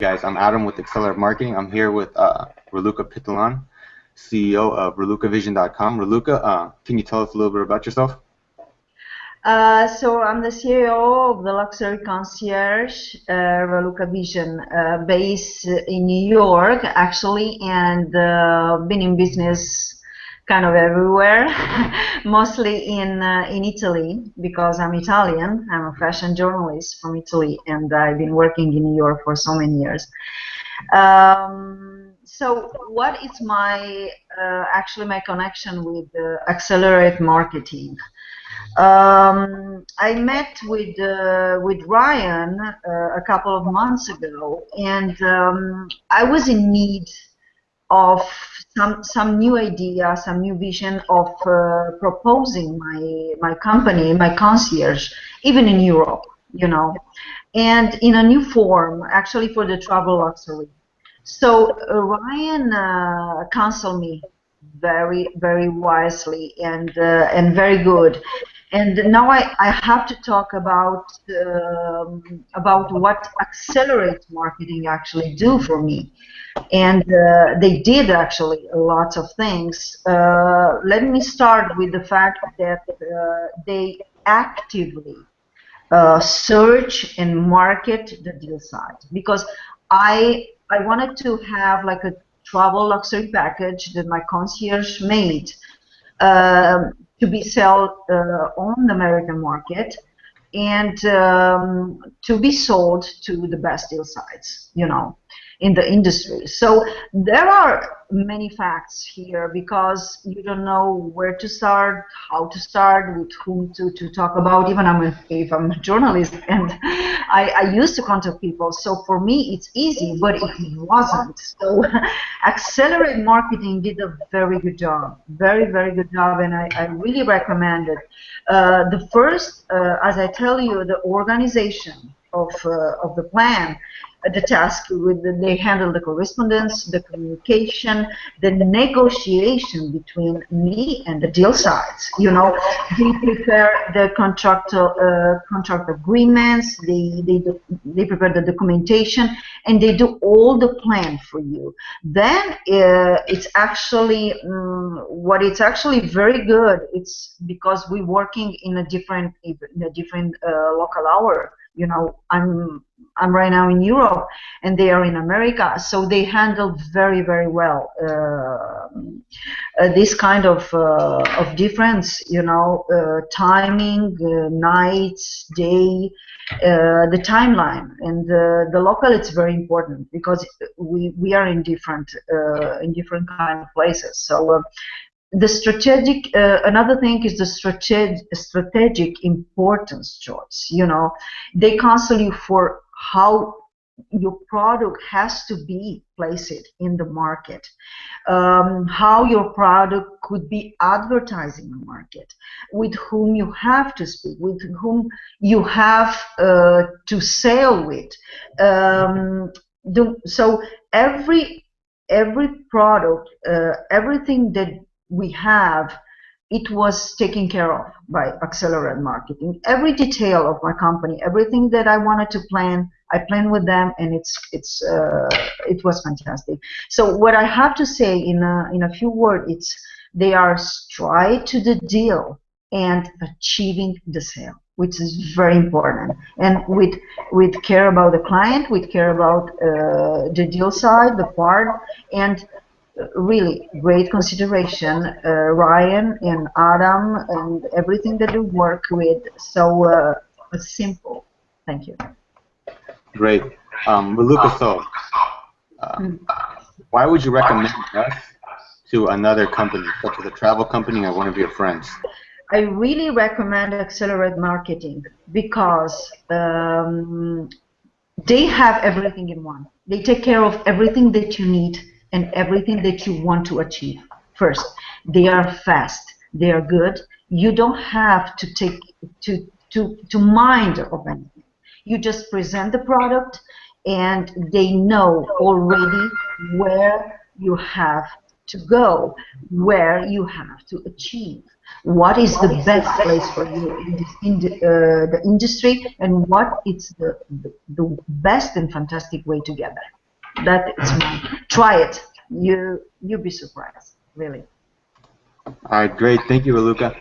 guys, I'm Adam with Accelerate Marketing. I'm here with uh, Raluca Pitalan, CEO of RalucaVision.com. Raluca, uh, can you tell us a little bit about yourself? Uh, so I'm the CEO of the luxury concierge, uh, Raluca Vision, uh, based in New York, actually, and uh, been in business kind of everywhere, mostly in uh, in Italy because I'm Italian. I'm a fashion journalist from Italy, and I've been working in New York for so many years. Um, so, what is my uh, actually my connection with uh, Accelerate Marketing? Um, I met with uh, with Ryan uh, a couple of months ago, and um, I was in need of some some new idea, some new vision of uh, proposing my my company, my concierge, even in Europe, you know, and in a new form, actually for the travel luxury. So uh, Ryan uh, counseled me very very wisely and uh, and very good. And now I, I have to talk about um, about what accelerate marketing actually do for me. And uh, they did actually a lot of things. Uh, let me start with the fact that uh, they actively uh, search and market the deal site because I I wanted to have like a travel luxury package that my concierge made. Um, to be sold uh, on the American market and um, to be sold to the best deal sites, you know in the industry. So there are many facts here because you don't know where to start, how to start, with whom to, to talk about. Even I'm a, if I'm a journalist and I, I used to contact people, so for me it's easy, but it wasn't. So Accelerate Marketing did a very good job, very very good job, and I, I really recommend it. Uh, the first, uh, as I tell you, the organization of uh, of the plan the task with the, they handle the correspondence, the communication, the negotiation between me and the deal sites. You know, they prepare the contract uh, contract agreements, they they do, they prepare the documentation, and they do all the plan for you. Then uh, it's actually um, what it's actually very good. It's because we're working in a different in a different uh, local hour you know i'm i'm right now in europe and they are in america. So they handle very very well uh, uh, this kind of uh, of difference you know uh, timing uh, nights day uh, the timeline. And the, the local it's very important because we we are in different in different kind of places. So the strategic uh, another thing is the strategic strategic importance choice you know. They counsel you for how your product has to be placed in the market um, how your product could be advertising the market with whom you have to speak with whom you have uh, to sell with um, the, so every every product uh, everything that we have, it was taken care of by Accelerate Marketing. Every detail of my company, everything that I wanted to plan, I planned with them, and it's it's uh, it was fantastic. So what I have to say in a, in a few words, it's they are straight to the deal and achieving the sale which is very important. And with with care about the client, with care about uh, the deal side, the part, and really great consideration, uh, Ryan and Adam and everything that you work with. So uh, simple. Thank you. Great. Um, Raluca, so uh, mm. why would you recommend us to another company, such as a travel company or one of your friends? I really recommend Accelerate Marketing because um, they have everything in one. They take care of everything that you need and everything that you want to achieve first. They are fast. They are good. You don't have to take to to to mind of anything. You just present the product, and they know already where you have to go, where you have to achieve. What is the best place for you in, the, uh, the industry, and what is the, the, the best and fantastic way to get there that it's try it. You you'll be surprised, really. All right, great. Thank you, Raluca.